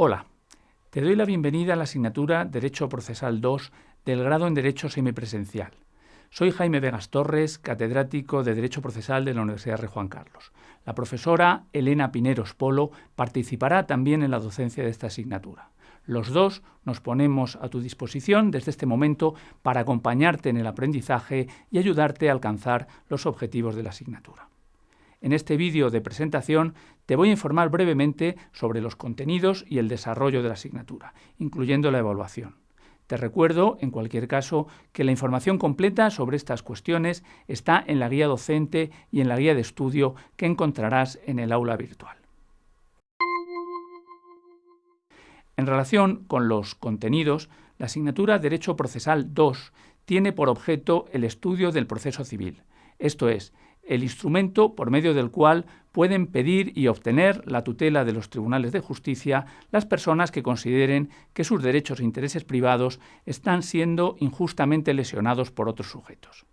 Hola, te doy la bienvenida a la asignatura Derecho Procesal 2 del grado en Derecho Semipresencial. Soy Jaime Vegas Torres, catedrático de Derecho Procesal de la Universidad Rey Juan Carlos. La profesora Elena Pineros Polo participará también en la docencia de esta asignatura. Los dos nos ponemos a tu disposición desde este momento para acompañarte en el aprendizaje y ayudarte a alcanzar los objetivos de la asignatura. En este vídeo de presentación te voy a informar brevemente sobre los contenidos y el desarrollo de la asignatura, incluyendo la evaluación. Te recuerdo, en cualquier caso, que la información completa sobre estas cuestiones está en la guía docente y en la guía de estudio que encontrarás en el aula virtual. En relación con los contenidos, la asignatura Derecho Procesal 2 tiene por objeto el estudio del proceso civil, esto es, el instrumento por medio del cual pueden pedir y obtener la tutela de los tribunales de justicia las personas que consideren que sus derechos e intereses privados están siendo injustamente lesionados por otros sujetos.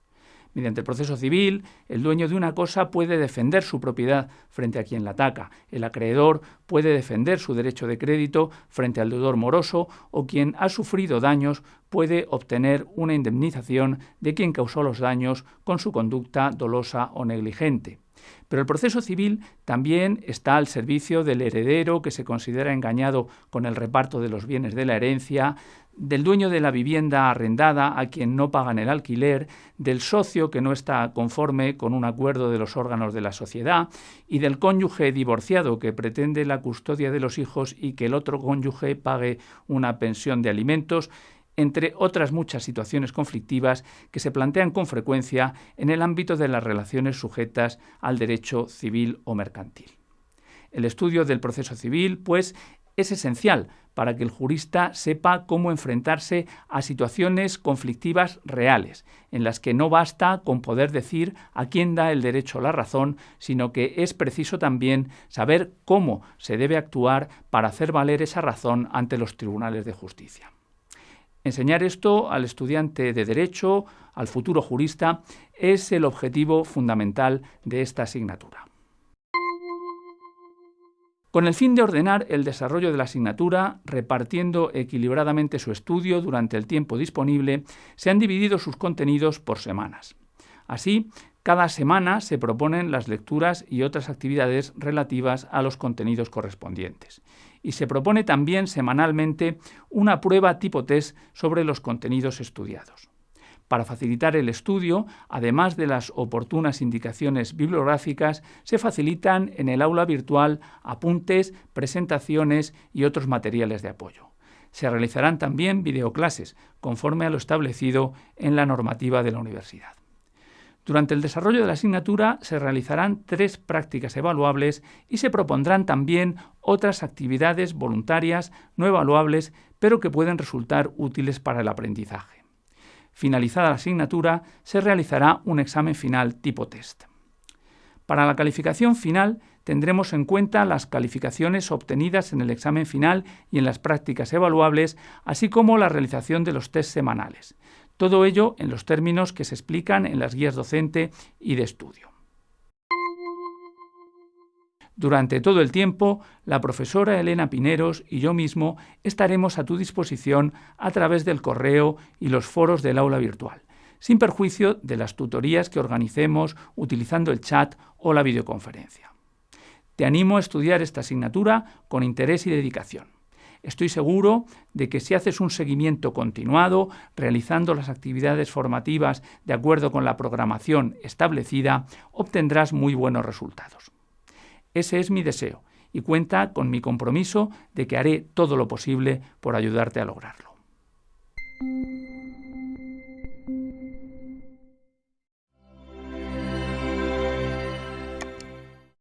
Mediante el proceso civil, el dueño de una cosa puede defender su propiedad frente a quien la ataca, el acreedor puede defender su derecho de crédito frente al deudor moroso o quien ha sufrido daños puede obtener una indemnización de quien causó los daños con su conducta dolosa o negligente. Pero el proceso civil también está al servicio del heredero que se considera engañado con el reparto de los bienes de la herencia, del dueño de la vivienda arrendada a quien no pagan el alquiler, del socio que no está conforme con un acuerdo de los órganos de la sociedad y del cónyuge divorciado que pretende la custodia de los hijos y que el otro cónyuge pague una pensión de alimentos, entre otras muchas situaciones conflictivas que se plantean con frecuencia en el ámbito de las relaciones sujetas al derecho civil o mercantil. El estudio del proceso civil, pues, es esencial para que el jurista sepa cómo enfrentarse a situaciones conflictivas reales, en las que no basta con poder decir a quién da el derecho la razón, sino que es preciso también saber cómo se debe actuar para hacer valer esa razón ante los tribunales de justicia. Enseñar esto al estudiante de Derecho, al futuro jurista, es el objetivo fundamental de esta asignatura. Con el fin de ordenar el desarrollo de la asignatura, repartiendo equilibradamente su estudio durante el tiempo disponible, se han dividido sus contenidos por semanas. Así, cada semana se proponen las lecturas y otras actividades relativas a los contenidos correspondientes. Y se propone también semanalmente una prueba tipo test sobre los contenidos estudiados. Para facilitar el estudio, además de las oportunas indicaciones bibliográficas, se facilitan en el aula virtual apuntes, presentaciones y otros materiales de apoyo. Se realizarán también videoclases, conforme a lo establecido en la normativa de la universidad. Durante el desarrollo de la asignatura se realizarán tres prácticas evaluables y se propondrán también otras actividades voluntarias no evaluables, pero que pueden resultar útiles para el aprendizaje. Finalizada la asignatura, se realizará un examen final tipo test. Para la calificación final tendremos en cuenta las calificaciones obtenidas en el examen final y en las prácticas evaluables, así como la realización de los test semanales. Todo ello en los términos que se explican en las guías docente y de estudio. Durante todo el tiempo, la profesora Elena Pineros y yo mismo estaremos a tu disposición a través del correo y los foros del aula virtual, sin perjuicio de las tutorías que organicemos utilizando el chat o la videoconferencia. Te animo a estudiar esta asignatura con interés y dedicación. Estoy seguro de que si haces un seguimiento continuado, realizando las actividades formativas de acuerdo con la programación establecida, obtendrás muy buenos resultados. Ese es mi deseo y cuenta con mi compromiso de que haré todo lo posible por ayudarte a lograrlo.